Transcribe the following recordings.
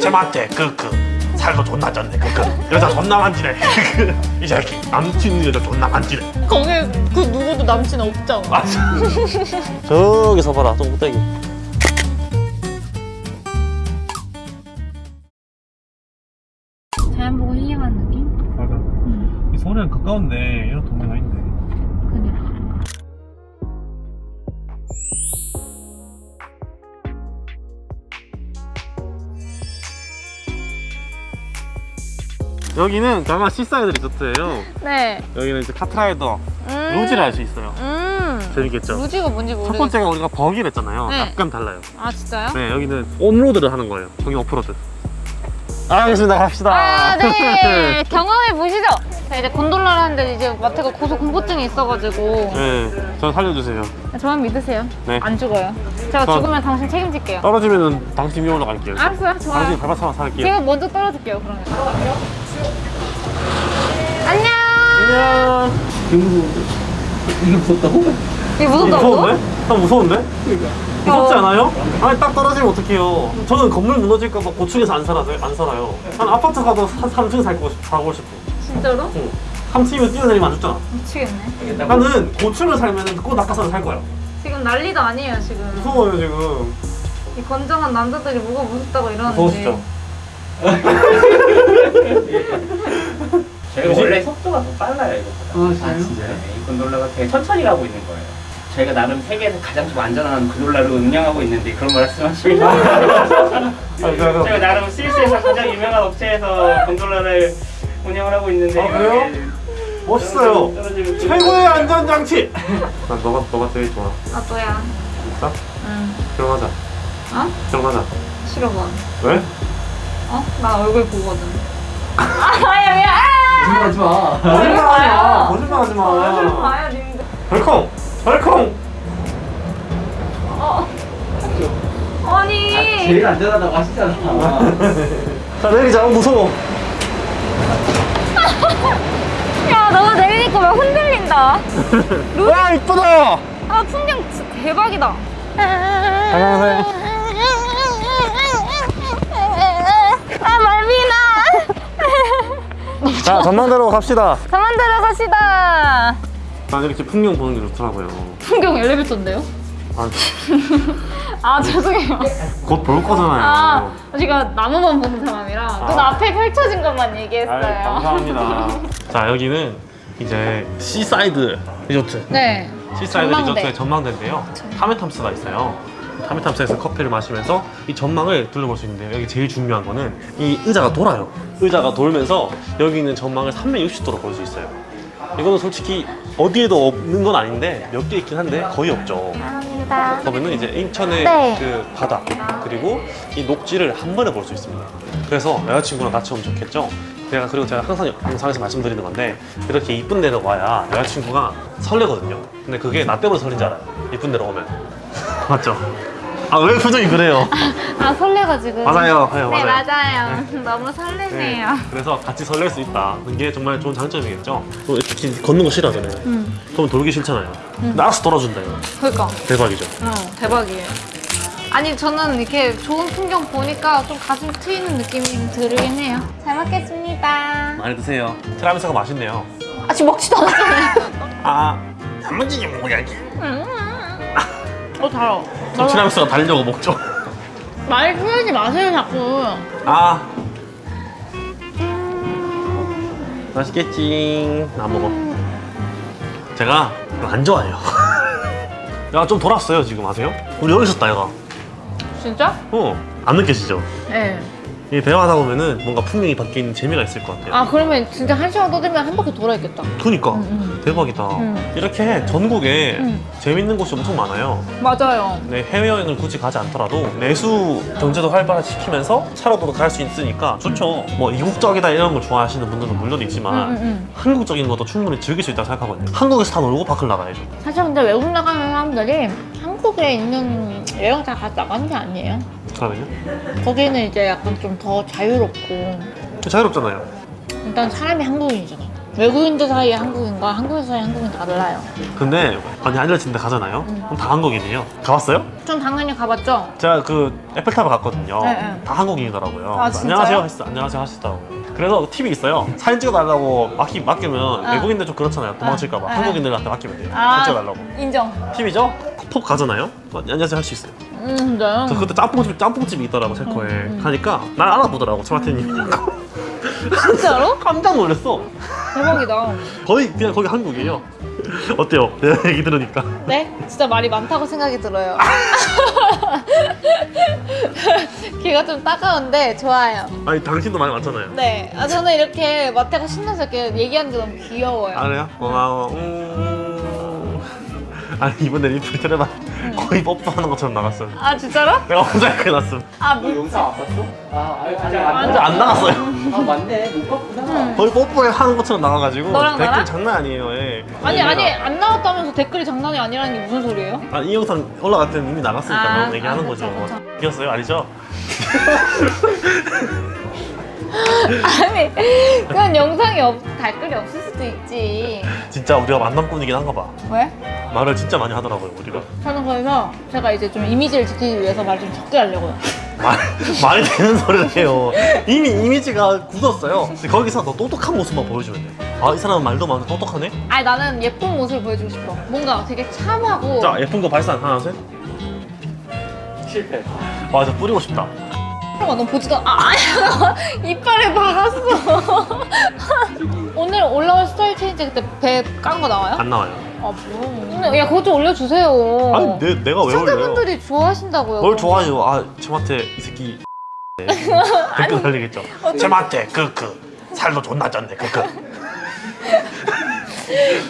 쟤한테 그그 살도 존나 쪘네 그그. 여자 존나 만지네. 그이 새끼. 남친 여자 존나 만지네. 거기 그 누구도 남친 없잖아. 맞아 저기 서 봐라 좀 꼭대기 자연 보고 힐링하는 느낌? 맞아. 응. 이 서울이랑 가까운데 여기는 강화 시사이드 리조트예요. 네. 여기는 이제 카트라이더 음. 루지를 할 수 있어요. 음. 재밌겠죠? 루지가 뭔지 첫 모르겠어 번째가 우리가 버기를 했잖아요. 네. 약간 달라요. 아 진짜요? 네 여기는 온로드를 하는 거예요. 저기 오프로드. 아, 알겠습니다. 갑시다. 아네. 경험해 보시죠. 자 이제 곤돌라를 하는데 이제 마태가 고소 공포증이 있어가지고. 네전 살려주세요. 저만 믿으세요. 네. 안 죽어요. 제가 저- 죽으면 당신 책임질게요. 떨어지면 은 당신 위험으로 갈게요. 알았어요. 좋아요. 당신 밟아차면 살게요. 제가 먼저 떨어질게요 그러면 안녕 안녕 이게 무섭다고? 이게 무섭다고? 무서운데? 아 무서운데? 무섭지 않아요? 아니 딱 떨어지면 어떡해요 저는 건물 무너질까봐 고층에서 안 살아요 안 살아요 한 아파트 가도 한 3층 살고 싶, 살고 싶어 진짜로? 응. 3층이면 뛰어내리면 안 죽잖아 미치겠네 나는 고층을 살면 꼭 낙하산을 살 거야 지금 난리도 아니에요 지금 무서워요 지금 이 건장한 남자들이 뭐가 무섭다고 이러는데 무서우시죠? 저희가 원래 속도가 더 빨라요 이거보다 아, 진짜요? 네, 이 곤돌라가 되게 천천히 가고 있는 거예요 저희가 나름 세계에서 가장 좀 안전한 곤돌라로 운영하고 있는데 그런 말씀하시면 아? 저희가 나름 스위스에서 가장 유명한 업체에서 곤돌라를 운영을 하고 있는데 아, 그래요? 멋있어요 떨어지면 최고의 안전장치 난 너가 너가 제일 좋아 아 또야 진짜? 응 결혼하자 어? 결혼하자 싫어 봐 왜? 어? 나 얼굴 보거든. 아야 야. 하지 마. 거짓말하지 마. 거짓말하지 얼굴 마 봐요 님들. 벌컹! 벌컹! 어. 아니. 제일 안전하다고 하시잖아. 자 내리자 어, 무서워. 야 너가 내리니까 왜 흔들린다. 와 이쁘다! 아 풍경 진짜 대박이다. 안녕하세요 아 말미나. 자 전망대로 갑시다. 저만 들어가시다. 난 이렇게 풍경 보는 게 좋더라고요. 풍경 엘리베이터인데요? 아, 아 죄송해요. 곧 볼 거잖아요. 아 제가 나무만 보는 사람이라 눈 아. 앞에 펼쳐진 것만 얘기했어요. 아이, 감사합니다. 자 여기는 이제 시사이드 리조트 네. 시사이드 전망대. 리조트의 전망대인데요. 탐앤탐스가 있어요 탐앤탐스에서 커피를 마시면서 이 전망을 둘러볼 수 있는데요 여기 제일 중요한 거는 이 의자가 돌아요 의자가 돌면서 여기 있는 전망을 360도로 볼 수 있어요 이거는 솔직히 어디에도 없는 건 아닌데 몇 개 있긴 한데 거의 없죠 감사합니다 그러면은 이제 인천의 네. 그 바다 그리고 이 녹지를 한 번에 볼 수 있습니다. 그래서 여자친구랑 같이 오면 좋겠죠. 제가 그리고 제가 항상 영상에서 말씀드리는 건데 이렇게 이쁜 데로 와야 여자친구가 설레거든요. 근데 그게 나 때문에 설렌 줄 알아요. 이쁜 데로 오면 맞죠? 아 왜 표정이 그래요? 아 설레가지고 맞아요, 네, 네 맞아요. 맞아요 너무 설레네요 그래서 같이 설렐 수 있다. 이게 정말 좋은 장점이겠죠. 걷는 거 싫어하잖아요. 응 그럼 돌기 싫잖아요. 근데 알아서 돌아준다 이거. 그러니까 대박이죠. 어 대박이에요 아니 저는 이렇게 좋은 풍경 보니까 좀 가슴 트이는 느낌이 좀 들긴 해요 잘 먹겠습니다 많이 드세요. 티라미수가 맛있네요. 아직 먹지도 않았잖아요 아, 단무지 좀 먹어야지. 어 달아 저 티라미수가 달려고 먹죠. 말 풀지 마세요 자꾸 아. 맛있겠지. 나 먹어. 제가 안 좋아해요. 야, 좀 돌았어요, 지금 아세요? 우리 여기 있었다, 얘가. 진짜? 어, 안 느껴지죠? 네. 이 대화하다 보면은 뭔가 풍경이 바뀌는 재미가 있을 것 같아요. 아 그러면 진짜 한 시간 떠들면 한 바퀴 돌아 있겠다 그니까. 응, 대박이다. 응. 이렇게 전국에 응. 재밌는 곳이 엄청 많아요. 맞아요 네, 해외여행을 굳이 가지 않더라도 내수 경제도 활발화시키면서 차로도 갈 수 있으니까 좋죠. 뭐 이국적이다 이런 걸 좋아하시는 분들도 물론 있지만 응, 응, 응. 한국적인 것도 충분히 즐길 수 있다고 생각하거든요. 한국에서 다 놀고 밖을 나가야죠. 사실 근데 외국 나가는 사람들이 한국 에 있는 여행자 같이 나가는 게 아니에요 그러면요? 거기는 이제 약간 좀 더 자유롭고 자유롭잖아요. 일단 사람이 한국인이잖아 외국인들 사이에 한국인과 한국인 사이에 한국인 달라요. 근데 많이 알려진 데 가잖아요. 그럼 다 한국인이에요. 가봤어요? 좀 당연히 가봤죠? 제가 그 에펠탑을 갔거든요. 네, 네. 다 한국인이더라고요. 아? 안녕하세요 했어. 안녕하세요 하시더라고요. 그래서 팁이 있어요. 사진 찍어달라고 맡기, 맡기면 아. 외국인들 좀 그렇잖아요. 도망칠까봐. 네. 한국인들한테 맡기면 돼요. 아. 사진 찍어달라고. 인정. 팁이죠? 톡 가잖아요. 어, 안녕하세요 할 수 있어요. 음, 진짜요? 저 그때 짬뽕집 짬뽕집이 있더라고 체코에 가니까 날 알아보더라고 차마테님. 진짜로? 깜짝 놀랐어. 대박이다. 거의 그냥 거기 한국이에요. 어때요? 내 얘기 들으니까. 네? 진짜 말이 많다고 생각이 들어요. 귀가 좀 따가운데 좋아요. 아니 당신도 많이 많잖아요. 네. 아, 저는 이렇게 마태가 신나서 이렇게 얘기하는 게 너무 귀여워요. 아 그래요? 고마워. 음... 아니 이번에 리플 테레만 거의 뽀뽀하는 것처럼 나갔어요. 아, 진짜로? 내가 혼자 이렇게 났음. 아, 너 미... 영상 안 봤어? 아 아직 아직 안 혼자 안 나갔어요. 아 맞네 못 봤구나 거의 뽀뽀 하는 것처럼 나가가지고 너랑 댓글 나랑? 장난 아니에요. 예. 아니. 아니, 안 나왔다면서 댓글이 장난이 아니라는 게 무슨 소리예요? 아, 이 영상 올라갈 때는 이미 나갔으니까 아, 얘기하는 아, 거죠. 이겼어요, 아니죠? 아니, 그건 영상이 없, 댓글이 없을 수도 있지. 진짜 우리가 만남꾼이긴 한가 봐. 왜? 말을 진짜 많이 하더라고요, 우리가. 저는 그래서 제가 이제 좀 이미지를 지키기 위해서 말 좀 적게 하려고요. 말, 말이 되는 소리를 해요. 이미 이미지가 굳었어요. 거기서 더 똑똑한 모습만 보여주면 돼. 아, 이 사람은 말도 많은데 똑똑하네? 아니, 나는 예쁜 모습을 보여주고 싶어. 뭔가 되게 참하고. 자, 예쁜 거 발산. 하나, 셋. 실패 와, 저 뿌리고 싶다. 아, 너 보지도 아. 이빨에 박았어. 오늘 올라올 스타일 체인지 그때 배 깐 거 나와요? 안 나와요. 아, 뭐. 근데 야, 그것 좀 올려주세요. 아니, 내, 내가 왜 올려요? 시청자분들이 좋아하신다고요. 뭘 좋아해요? 아, 제마테 이 새끼. 네. 댓글 달리겠죠. 제마테, 그, 그. 살도 존나 쪘네, 그, 그.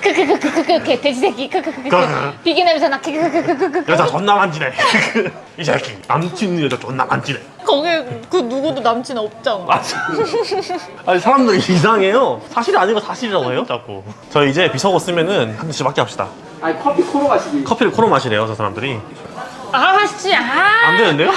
크크크크크크 돼지 새끼 크크크크 그. 비기 냄새 나 크크크크크크 여자 존나 만지네. 이 새끼. 남친 여자 존나 만지네. 거기 그 누구도 남친 없잖아. 맞아. 아니 사람들이 이상해요. 사실이 아니고 사실이라고 해요, 자꾸. 저 이제 비서고 쓰면은 한 잔씩 밖에 합시다. 아니 커피 코로 마시기 커피를 코로 마시래요, 저 사람들이. 아 씨, 아. 안 되는데요?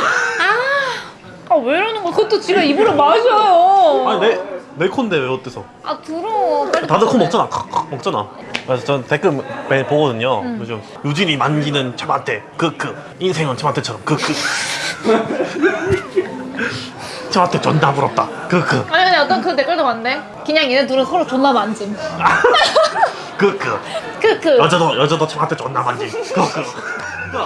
아, 왜 이러는 거야? 그것도 지가 입으로 마셔요. 아니 내, 내 콘데 왜 어때서? 아, 들어. 빨리 다들 코 들어. 먹잖아. 먹잖아. 그래서 전 댓글 매일 보거든요. 요즘 유진이 만지는 저한테 크크 인생은 저한테처럼 크크 저한테 존나 부럽다 크크 아니, 아니, 어떤 그 댓글도 봤는데. 그냥 얘네 둘은 서로 존나 만짐. 크크 크크. 여자도 여자도 저한테 존나 만지 크크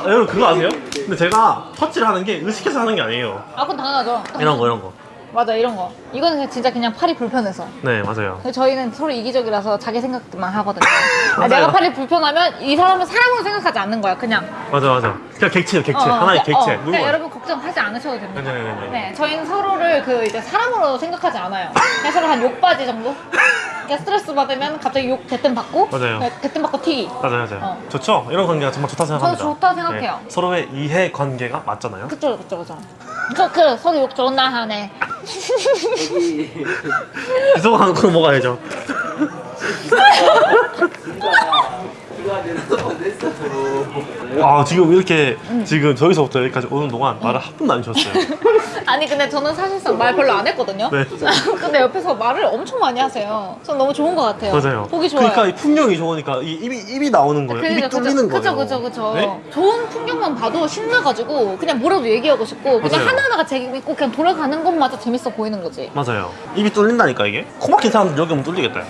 여러분 그거 아세요? 근데 제가 터치를 하는 게 의식해서 하는 게 아니에요. 아, 그건 당연하죠. 이런 거 이런 거. 맞아, 이런 거. 이거는 그냥 진짜 그냥 팔이 불편해서. 네 맞아요. 저희는 서로 이기적이라서 자기 생각만 하거든요. 아. 내가 팔이 불편하면 이 사람은 사람으로 생각하지 않는 거야, 그냥. 맞아 맞아. 그냥 객체요 객체 어, 어, 하나의 객체. 어? 그냥 여러분 걱정하지 않으셔도 됩니다. 네네네. 네, 저희는 서로를 그 이제 사람으로 생각하지 않아요. 그냥 서로 한 욕바지 정도? 그러니까 스트레스 받으면 갑자기 욕 대뜸 받고, 맞아요. 대뜸 받고 튀기. 맞아요 맞아요. 어. 좋죠. 이런 관계가 정말 좋다 생각합니다. 저도 좋다 생각해요. 네, 서로의 이해 관계가 맞잖아요. 그쵸, 그쵸, 그쵸. 그, 그, 서로 욕 존나 하네. 여기 비서가 하는 거 먹어야죠. 그거 내서 냈어 아 지금 이렇게 지금 저기서부터 여기까지 오는 동안 말을 한 번도 안 주셨어요. 아니, 근데 저는 사실상 말 별로 안 했거든요. 네. 근데 옆에서 말을 엄청 많이 하세요. 전 너무 좋은 것 같아요. 맞아요. 보기 좋아요. 그러니까 이 풍경이 좋으니까 이 입이 입이 나오는 거예요. 입이 뚫리는 거예요. 그죠, 그죠, 그죠. 네? 좋은 풍경만 봐도 신나가지고 그냥 뭐라도 얘기하고 싶고 그냥 맞아요. 하나하나가 재밌고 그냥 돌아가는 것마저 재밌어 보이는 거지. 맞아요. 입이 뚫린다니까 이게. 코 막힌 사람들 여기 오면 뚫리겠다.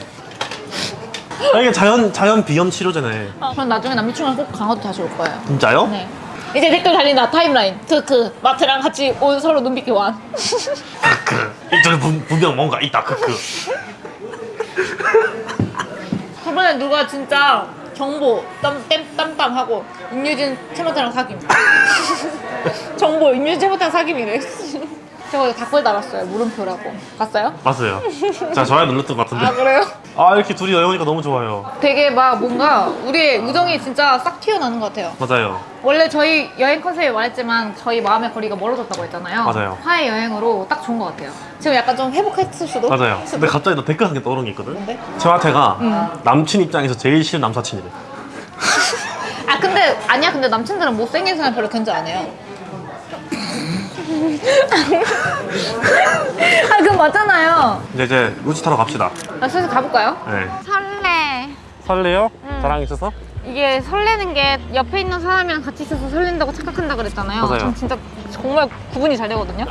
아, 이게 자연 자연 비염 치료제네. 아, 그럼 나중에 남자친구랑 꼭 강화도 다시 올 거예요. 진짜요? 네. 이제 댓글 달린다 타임라인. 크크 마트랑 같이 온 서로 눈빛 교환. 크크. 이쪽에 분, 분명 뭔가 있다. 크크. 저번에 누가 진짜 정보 땀, 땀, 땀땀하고 임유진 채모타랑 사귐. 정보 임유진 채모타랑 사귐이래. 저거 댓글 달았어요 물음표라고. 봤어요? 맞아요. 자 좋아요 눌렀던 것아 같은데. 그래요? 아 이렇게 둘이 여행하니까 너무 좋아요. 되게 막 뭔가 우리의 우정이 진짜 싹 튀어나는 것 같아요. 맞아요. 원래 저희 여행 컨셉에 말했지만 저희 마음의 거리가 멀어졌다고 했잖아요. 맞아요. 화해 여행으로 딱 좋은 것 같아요. 지금 약간 좀 회복했을 수도. 맞아요. 수도. 근데 갑자기 나 댓글 한개 떠오른 게 있거든. 뭔데? 최화태가 음. 남친 입장에서 제일 싫은 남사친이래. 아 근데 아니야 근데 남친들은 못생긴 사람 별로 견제 안 해요. 아 그럼 맞잖아요. 이제 이제 루지 타러 갑시다. 나 슬슬 가볼까요? 네. 설레. 설레요? 응. 자랑 있어서? 이게 설레는 게 옆에 있는 사람이랑 같이 있어서 설렌다고 착각한다 그랬잖아요. 맞아요. 전 진짜 정말 구분이 잘 되거든요.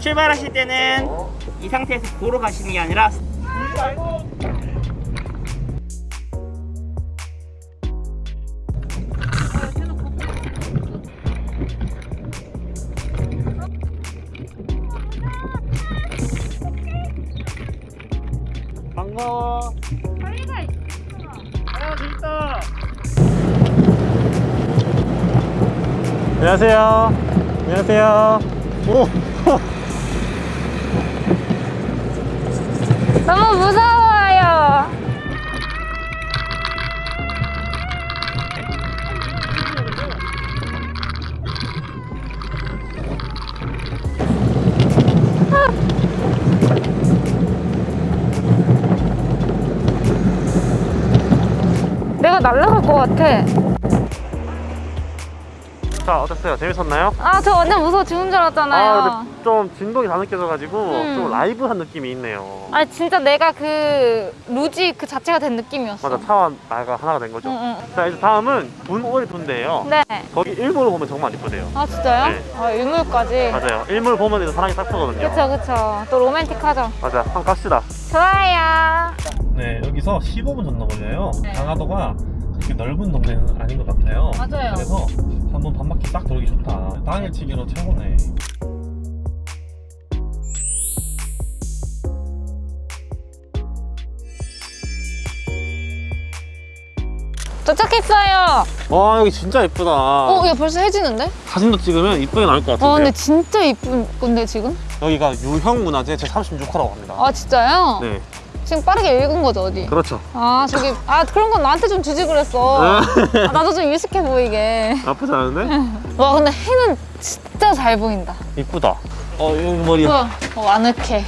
출발하실 때는 이 상태에서 보러 가시는 게 아니라 반가워. 안녕하세요. 안녕하세요. 오. 너무 무서워 날아갈 것 같아. 자, 어땠어요? 재밌었나요? 아, 저 완전 무서워 죽은 줄 알았잖아요. 아, 근데 좀 진동이 다 느껴져가지고 음. 좀 라이브한 느낌이 있네요. 아니 진짜 내가 그 루지 그 자체가 된 느낌이었어. 맞아, 차와 나가 하나가 된 거죠. 응, 응. 자, 이제 다음은 분오리 둔데요. 네. 거기 일몰을 보면 정말 이쁘대요. 아 진짜요? 네. 아 일몰까지. 맞아요. 일몰 보면 이제 사랑이 딱 서거든요. 그쵸 그쵸. 또 로맨틱하죠. 맞아, 한번 갑시다. 좋아요. 네, 여기서 15분 정도 걸려요. 네. 강화도가 그렇게 넓은 동네는 아닌 것 같아요. 맞아요. 그래서 한번 반바퀴 싹 돌기 좋다. 당일치기로 최고네. 도착했어요. 와, 여기 진짜 예쁘다. 어, 야 벌써 해지는데? 사진도 찍으면 이쁘게 나올 것 같은데. 아 근데 진짜 이쁜 건데 지금? 여기가 유형문화재 제36호라고 합니다. 아 진짜요? 네, 지금 빠르게 읽은 거죠 어디? 그렇죠. 아 저기 아 그런 건 나한테 좀 주지 그랬어. 아, 나도 좀 유식해 보이게. 나쁘지 않은데? 와 근데 해는 진짜 잘 보인다. 이쁘다. 어, 여기 머리. 우와, 어 아늑해.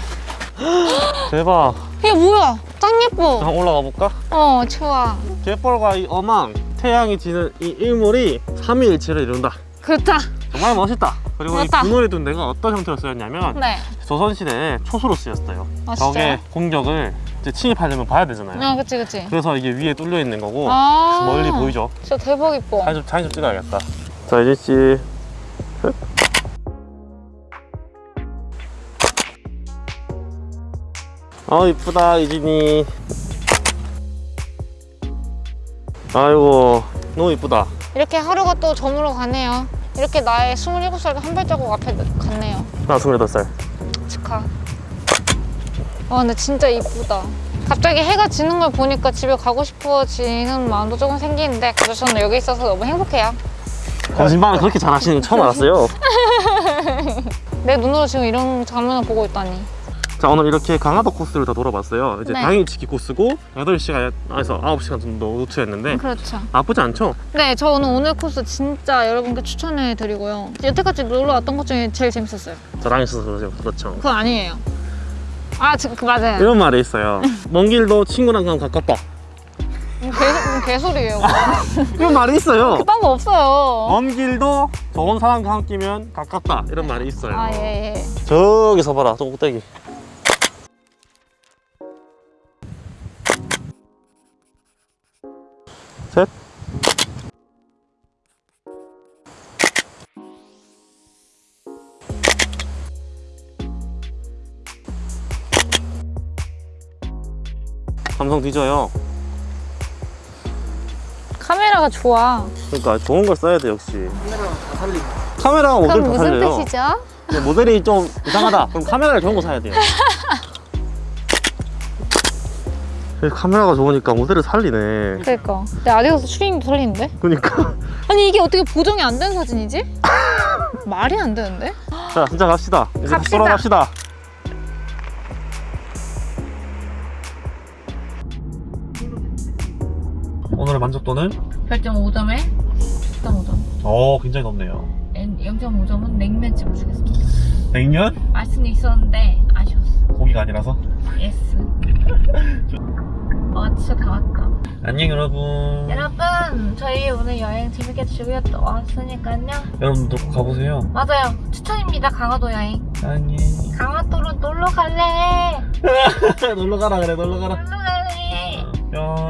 대박. 이게 뭐야? 짱 예뻐. 한번 올라가 볼까? 어 좋아. 갯벌과 이 어망, 태양이 지는 이 일몰이 삼위일체를 이룬다. 그렇다. 정말 멋있다. 그리고 멋있다. 이 분월이 둔 데가 어떤 형태로 쓰였냐면 네. 조선시대에 초소로 쓰였어요. 아, 적의? 공격을 이제 침입하려면 봐야 되잖아요. 아 그치 그치. 그래서 이게 위에 뚫려 있는 거고 아 멀리 보이죠? 진짜 대박 이뻐. 사진 좀, 사진 좀 찍어야겠다. 자, 이진 씨. 아 이쁘다 이진이. 아이고 너무 이쁘다. 이렇게 하루가 또 저물어 가네요. 이렇게 나의 27살도 한 발자국 앞에 갔네요. 나 28살. 축하. 와 근데 진짜 이쁘다. 갑자기 해가 지는 걸 보니까 집에 가고 싶어지는 마음도 조금 생기는데 그래도 저는 여기 있어서 너무 행복해요. 거짓말을 그렇게 잘하시는 거 처음 알았어요. 내 눈으로 지금 이런 장면을 보고 있다니. 자 오늘 이렇게 강화도 코스를 다 돌아봤어요. 이제 네. 당일치기 코스고 8시간에서 9시간 정도 루트였는데 그렇죠. 나쁘지 않죠? 네, 저는 오늘 코스 진짜 여러분께 추천해 드리고요. 여태까지 놀러 왔던 것 중에 제일 재밌었어요. 저랑 있어서. 그렇죠. 그건 아니에요. 아, 지, 그 맞아요. 이런 말이 있어요. 먼 길도 친구랑 가면 가깝다. 개, 음, 개소리예요. 이런 말이 있어요. 그딴 거 없어요. 먼 길도 좋은 사람과 함께면 가깝다. 이런 말이 있어요. 아, 예, 예. 저기서 봐라, 저 꼭대기. 셋. 감성 뒤져요. 카메라가 좋아. 그러니까 좋은 걸 써야 돼 역시. 카메라랑 다 살리고. 카메라가 모델 그럼 다 무슨 살려요. 뜻이죠? 모델이 좀 이상하다. 그럼 카메라를 좋은 거 사야 돼요. 카메라가 좋으니까 모델을 살리네. 그니까. 내 아디다스 추리닝도 설리는데? 그러니까. 아니, 이게 어떻게 보정이 안 된 사진이지? 말이 안 되는데? 자, 진짜 갑시다. 이제 갑시다. 돌아갑시다. 오늘의 만족도는? 별점 5점에 10.5점. 어, 굉장히 높네요. 0.5점은 냉면 찍어주겠습니다. 냉면? 알 수는 있었는데 아쉬웠어. 고기가 아니라서. Yes. 와, 진짜 다 왔다. 안녕 여러분. 여러분, 저희 오늘 여행 재밌게 즐겼다 왔으니까요. 여러분도 꼭 가보세요. 맞아요. 추천입니다. 강화도 여행. 안녕. 강화도로 놀러 갈래. 놀러 가라 그래 놀러 가라 놀러 갈래. 뿅